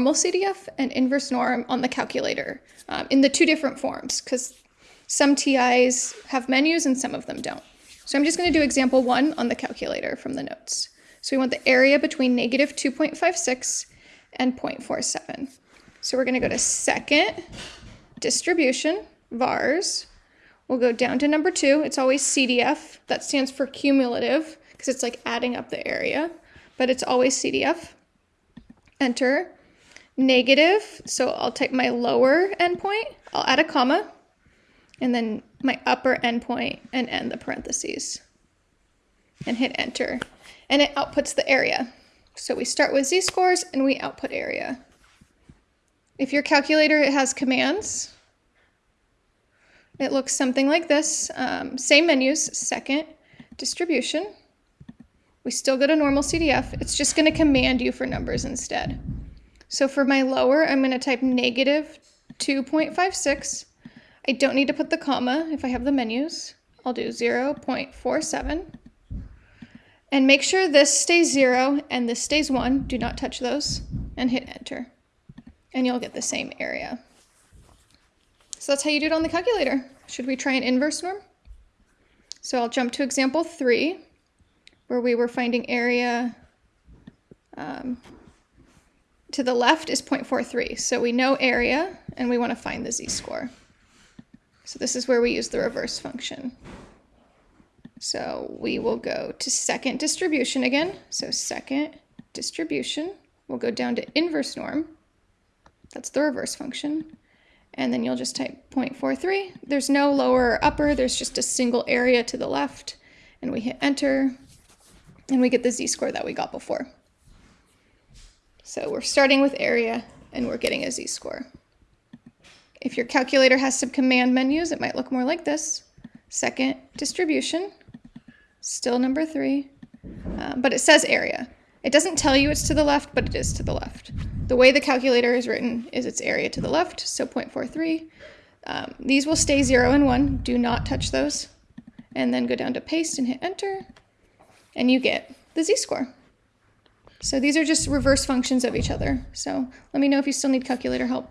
normal CDF and inverse norm on the calculator um, in the two different forms because some TIs have menus and some of them don't. So I'm just going to do example one on the calculator from the notes. So we want the area between negative 2.56 and 0.47. So we're going to go to second, distribution, vars. We'll go down to number two. It's always CDF. That stands for cumulative because it's like adding up the area, but it's always CDF. Enter. Negative, so I'll take my lower endpoint, I'll add a comma, and then my upper endpoint and end the parentheses. And hit enter. And it outputs the area. So we start with z-scores and we output area. If your calculator has commands, it looks something like this. Um, same menus, second, distribution. We still go to normal CDF. It's just going to command you for numbers instead. So for my lower, I'm going to type negative 2.56. I don't need to put the comma if I have the menus. I'll do 0.47. And make sure this stays 0 and this stays 1. Do not touch those. And hit enter. And you'll get the same area. So that's how you do it on the calculator. Should we try an inverse norm? So I'll jump to example 3 where we were finding area um, to the left is 0.43. So we know area and we want to find the z-score. So this is where we use the reverse function. So we will go to second distribution again. So second distribution, we'll go down to inverse norm. That's the reverse function. And then you'll just type 0.43. There's no lower or upper, there's just a single area to the left. And we hit enter and we get the z-score that we got before. So we're starting with area and we're getting a z-score. If your calculator has some command menus, it might look more like this. Second, distribution, still number three, uh, but it says area. It doesn't tell you it's to the left, but it is to the left. The way the calculator is written is its area to the left, so 0.43. Um, these will stay 0 and 1. Do not touch those. And then go down to paste and hit enter and you get the z-score. So these are just reverse functions of each other. So let me know if you still need calculator help.